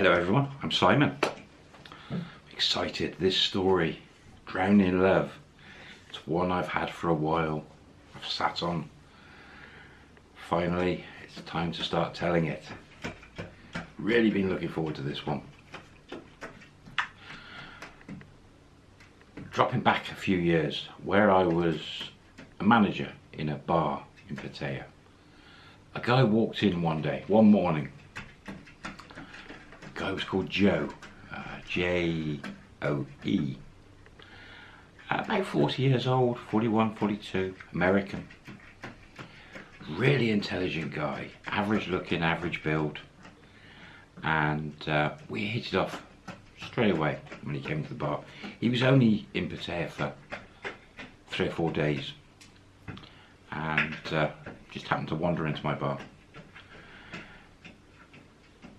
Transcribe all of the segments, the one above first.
Hello everyone, I'm Simon. Excited, this story, Drowning in Love, it's one I've had for a while, I've sat on. Finally, it's time to start telling it. Really been looking forward to this one. Dropping back a few years, where I was a manager in a bar in Pattaya. A guy walked in one day, one morning, guy was called Joe, uh, J-O-E. Uh, about 40 years old, 41, 42, American. Really intelligent guy, average looking, average build. And uh, we hit it off straight away when he came to the bar. He was only in Pattaya for three or four days. And uh, just happened to wander into my bar.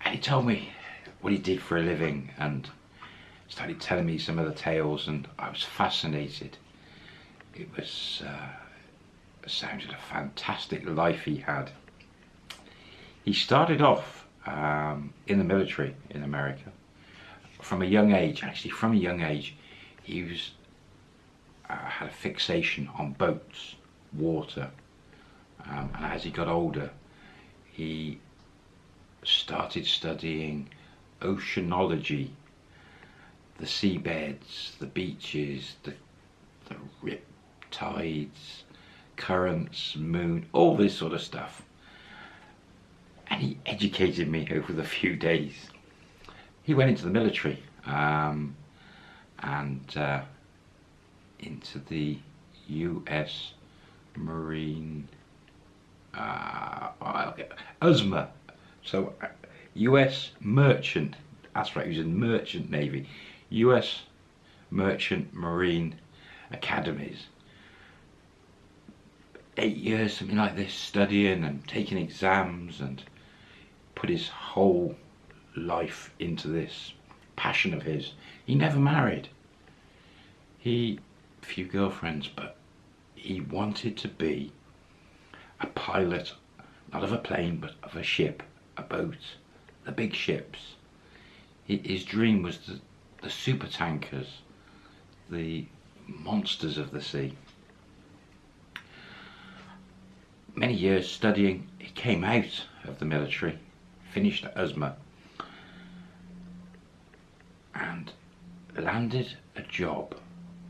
And he told me what he did for a living and started telling me some of the tales and I was fascinated. It was, uh, sounded a fantastic life he had. He started off um, in the military in America. From a young age, actually from a young age, he was uh, had a fixation on boats, water, um, and as he got older, he started studying oceanology, the seabeds, the beaches, the, the rip tides, currents, moon, all this sort of stuff. And he educated me over the few days. He went into the military um, and uh, into the US Marine uh. USMA. So US Merchant, that's right, he was in Merchant Navy, US Merchant Marine Academies. Eight years, something like this, studying and taking exams and put his whole life into this passion of his. He never married. He, few girlfriends, but he wanted to be a pilot, not of a plane, but of a ship, a boat the big ships. His dream was the, the super tankers, the monsters of the sea. Many years studying, he came out of the military, finished at USMA, and landed a job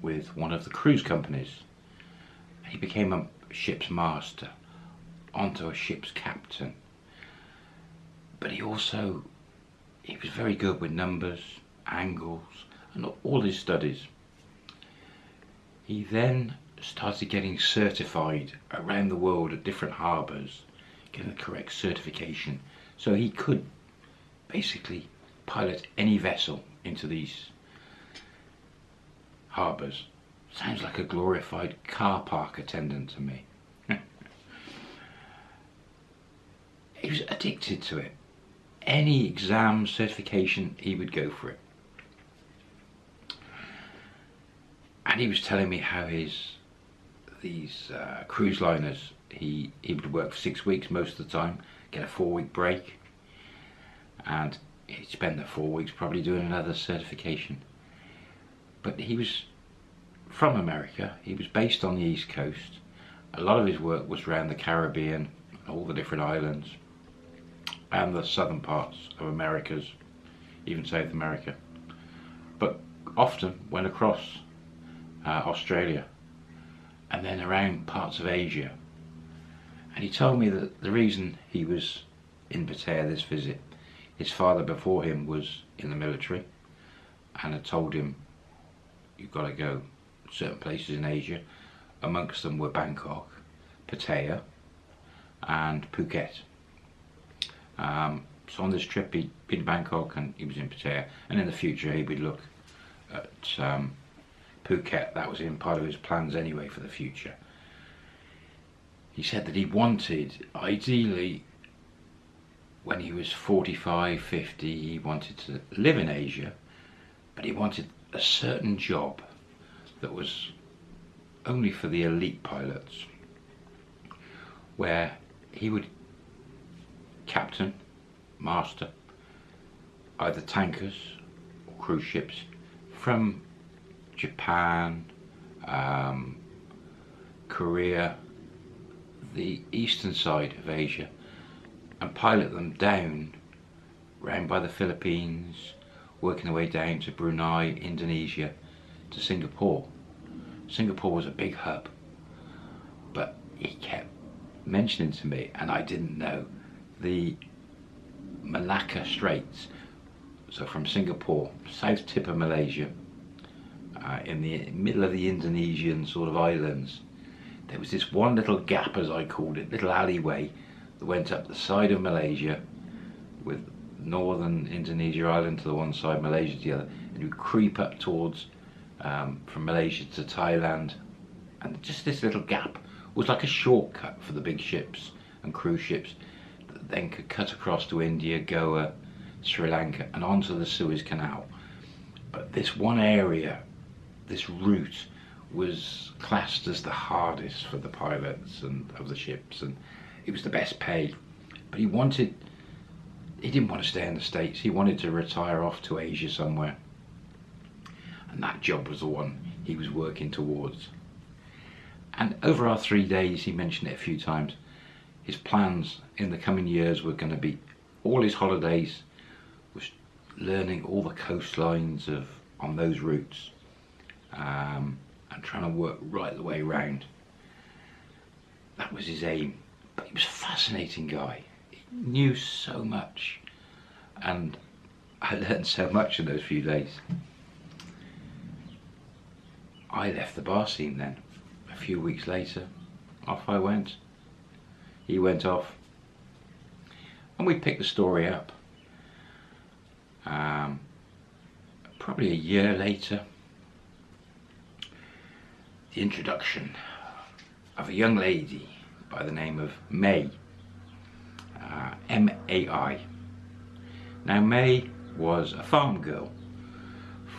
with one of the cruise companies. He became a ship's master, onto a ship's captain, but he also he was very good with numbers, angles, and all his studies. He then started getting certified around the world at different harbours, getting the correct certification, so he could basically pilot any vessel into these harbours. Sounds like a glorified car park attendant to me. he was addicted to it any exam certification he would go for it. And he was telling me how his these uh, cruise liners he he would work for six weeks most of the time get a four week break and he'd spend the four weeks probably doing another certification. But he was from America he was based on the east coast. A lot of his work was around the Caribbean all the different islands and the southern parts of Americas, even South America. But often went across uh, Australia and then around parts of Asia. And he told me that the reason he was in Pattaya this visit, his father before him was in the military and had told him, you've got to go certain places in Asia. Amongst them were Bangkok, Pattaya and Phuket. Um, so on this trip he'd been to Bangkok and he was in Pattaya and in the future he would look at um, Phuket, that was in part of his plans anyway for the future. He said that he wanted, ideally, when he was 45, 50, he wanted to live in Asia, but he wanted a certain job that was only for the elite pilots, where he would captain, master, either tankers or cruise ships from Japan, um, Korea, the eastern side of Asia and pilot them down round by the Philippines, working their way down to Brunei, Indonesia, to Singapore. Singapore was a big hub, but he kept mentioning to me, and I didn't know, the Malacca Straits. So from Singapore, south tip of Malaysia, uh, in the middle of the Indonesian sort of islands, there was this one little gap, as I called it, little alleyway that went up the side of Malaysia with northern Indonesia island to the one side, Malaysia to the other, and you creep up towards um, from Malaysia to Thailand, and just this little gap was like a shortcut for the big ships and cruise ships that then could cut across to India, Goa, Sri Lanka, and onto the Suez Canal. But this one area, this route, was classed as the hardest for the pilots and of the ships, and it was the best paid. But he wanted, he didn't want to stay in the States. He wanted to retire off to Asia somewhere. And that job was the one he was working towards. And over our three days, he mentioned it a few times, his plans in the coming years were going to be all his holidays was learning all the coastlines of on those routes um, and trying to work right the way round. That was his aim. But he was a fascinating guy. He knew so much. And I learned so much in those few days. I left the bar scene then. A few weeks later, off I went. He went off. And we picked the story up. Um, probably a year later, the introduction of a young lady by the name of May, uh, M-A-I. Now May was a farm girl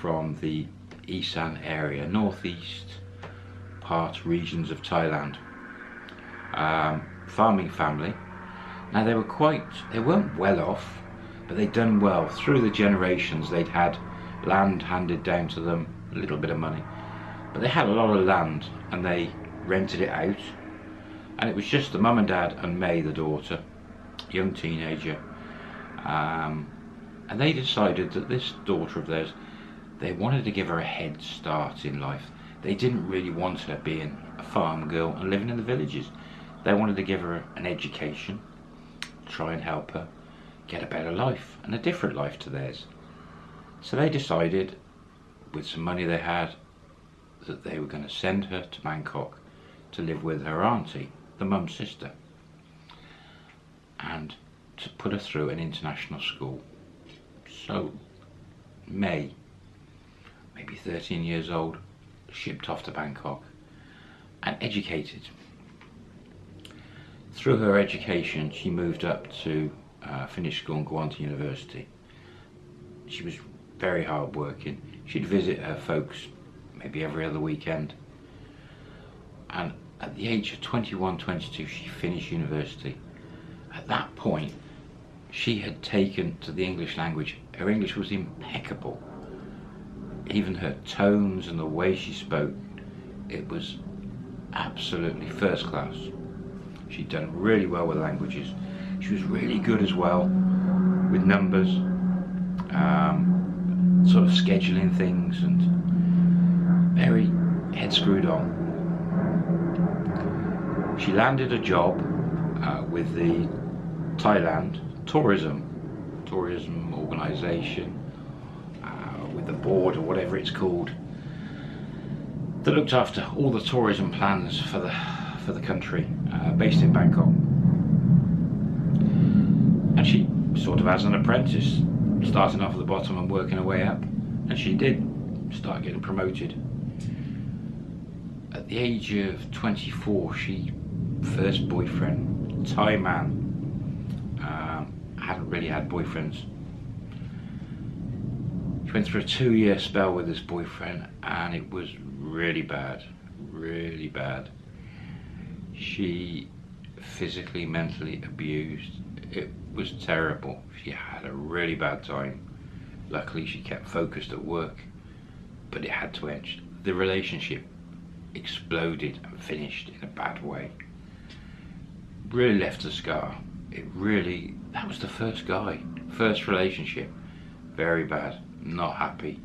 from the Isan area, northeast part regions of Thailand. Um, farming family. Now they were quite, they weren't well off, but they'd done well. Through the generations they'd had land handed down to them, a little bit of money. But they had a lot of land and they rented it out. And it was just the mum and dad and May, the daughter, young teenager. Um, and they decided that this daughter of theirs, they wanted to give her a head start in life. They didn't really want her being a farm girl and living in the villages. They wanted to give her an education, try and help her get a better life and a different life to theirs. So they decided, with some money they had, that they were going to send her to Bangkok to live with her auntie, the mum's sister, and to put her through an international school. So, May, maybe 13 years old, shipped off to Bangkok and educated. Through her education, she moved up to uh, finish school and go on to university. She was very hard working. She'd visit her folks maybe every other weekend. And at the age of 21, 22, she finished university. At that point, she had taken to the English language. Her English was impeccable. Even her tones and the way she spoke, it was absolutely first class. She'd done really well with languages. She was really good as well with numbers, um, sort of scheduling things and very head screwed on. She landed a job uh, with the Thailand tourism tourism organization uh, with the board or whatever it's called that looked after all the tourism plans for the for the country uh, based in Bangkok. And she sort of as an apprentice starting off at the bottom and working her way up and she did start getting promoted. At the age of 24 she first boyfriend Thai man. Um, hadn't really had boyfriends. She went through a two-year spell with this boyfriend and it was really bad really bad she physically mentally abused it was terrible she had a really bad time Luckily, she kept focused at work, but it had to end. The relationship exploded and finished in a bad way. Really left a scar. It really, that was the first guy, first relationship. Very bad, not happy.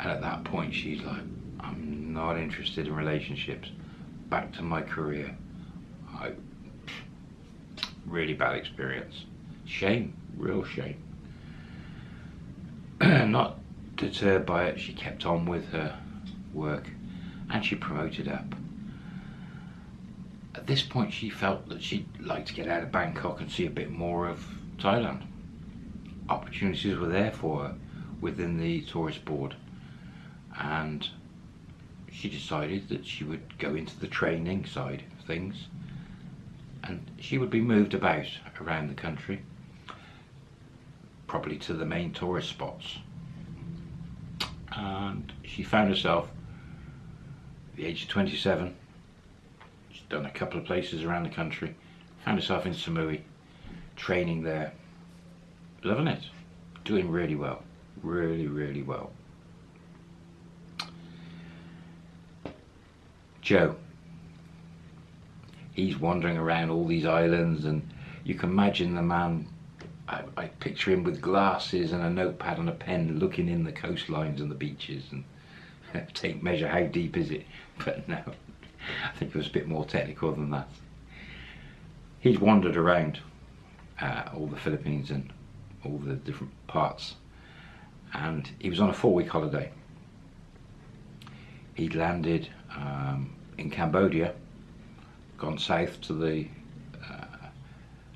And at that point, she's like, I'm not interested in relationships. Back to my career. I, really bad experience. Shame, real shame. not deterred by it, she kept on with her work and she promoted up. At this point, she felt that she'd like to get out of Bangkok and see a bit more of Thailand. Opportunities were there for her within the tourist board, and she decided that she would go into the training side of things. And she would be moved about around the country probably to the main tourist spots. And she found herself at the age of 27 she's done a couple of places around the country found herself in Samui training there. Loving it. Doing really well. Really really well Joe. He's wandering around all these islands and you can imagine the man I, I, picture him with glasses and a notepad and a pen looking in the coastlines and the beaches and take measure how deep is it? But no I think it was a bit more technical than that. He's wandered around uh, all the Philippines and all the different parts and he was on a four week holiday. He'd landed um, in Cambodia gone south to the uh,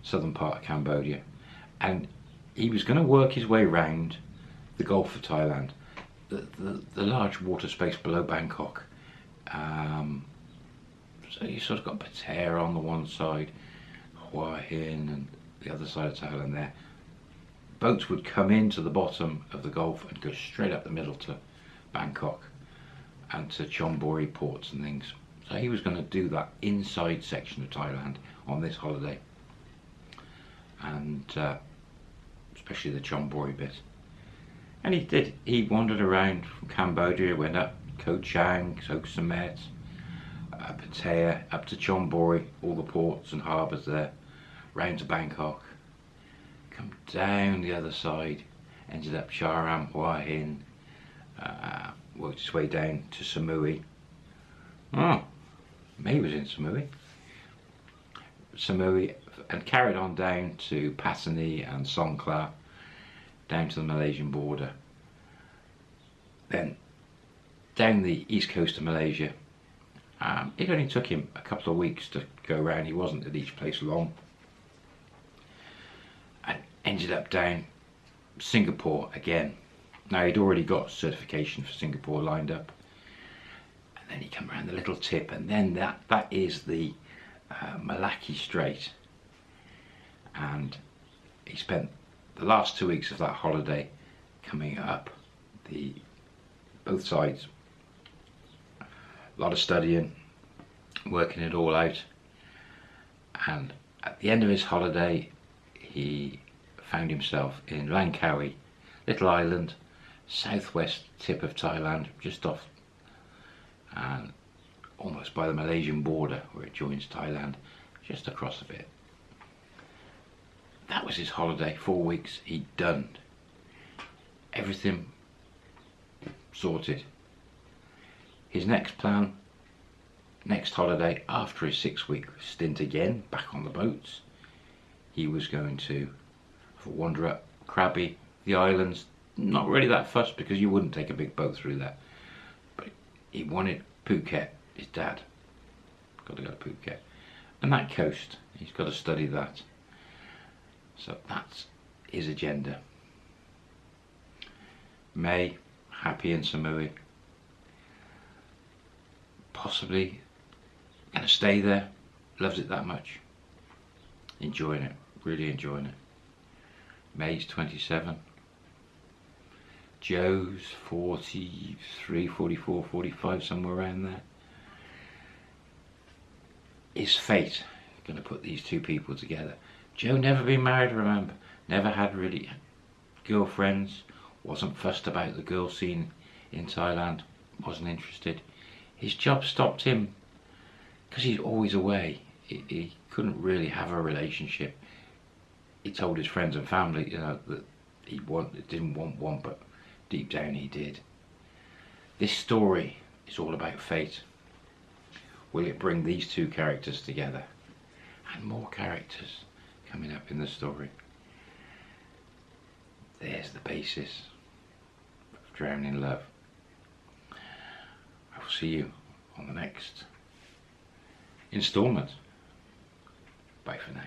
southern part of Cambodia. And he was going to work his way round the Gulf of Thailand the, the, the large water space below Bangkok. Um, so you sort of got Pattaya on the one side Hua Hin and the other side of Thailand there. Boats would come into the bottom of the Gulf and go straight up the middle to Bangkok and to Chonburi ports and things so he was going to do that inside section of Thailand on this holiday. And uh, especially the Chonburi bit. And he did. He wandered around from Cambodia, went up Koh Chang, Koh Samet, uh, Pattaya, up to Chonburi, all the ports and harbours there, round to Bangkok. Come down the other side, ended up Cha-am, Hua Hin, uh, worked his way down to Samui. Oh, May was in Samui. Samui and carried on down to Patani and Songkhla, down to the Malaysian border. Then down the east coast of Malaysia. Um, it only took him a couple of weeks to go around, he wasn't at each place long. And ended up down Singapore again. Now he'd already got certification for Singapore lined up and then you come around the little tip and then that that is the uh, Strait. And he spent the last two weeks of that holiday coming up the both sides. A lot of studying working it all out. And at the end of his holiday he found himself in Langkawi little island southwest tip of Thailand just off and almost by the Malaysian border where it joins Thailand, just across a bit. That was his holiday, four weeks, he'd done. Everything sorted. His next plan, next holiday, after his six week stint again, back on the boats, he was going to wander up Krabi, the islands, not really that fussed because you wouldn't take a big boat through there he wanted Phuket, his dad. Got to go to Phuket. And that coast, he's got to study that. So that's his agenda. May, happy in Samui. Possibly going to stay there. Loves it that much. Enjoying it. Really enjoying it. May's 27. Joe's 43, 44, 45, somewhere around there. Is fate going to put these two people together? Joe never been married, remember? Never had really girlfriends, wasn't fussed about the girl scene in Thailand, wasn't interested. His job stopped him because he's always away. He, he couldn't really have a relationship. He told his friends and family, you know, that he want, didn't want one, but deep down he did. This story is all about fate. Will it bring these two characters together? And more characters coming up in the story. There's the basis of Drowning Love. I will see you on the next installment. Bye for now.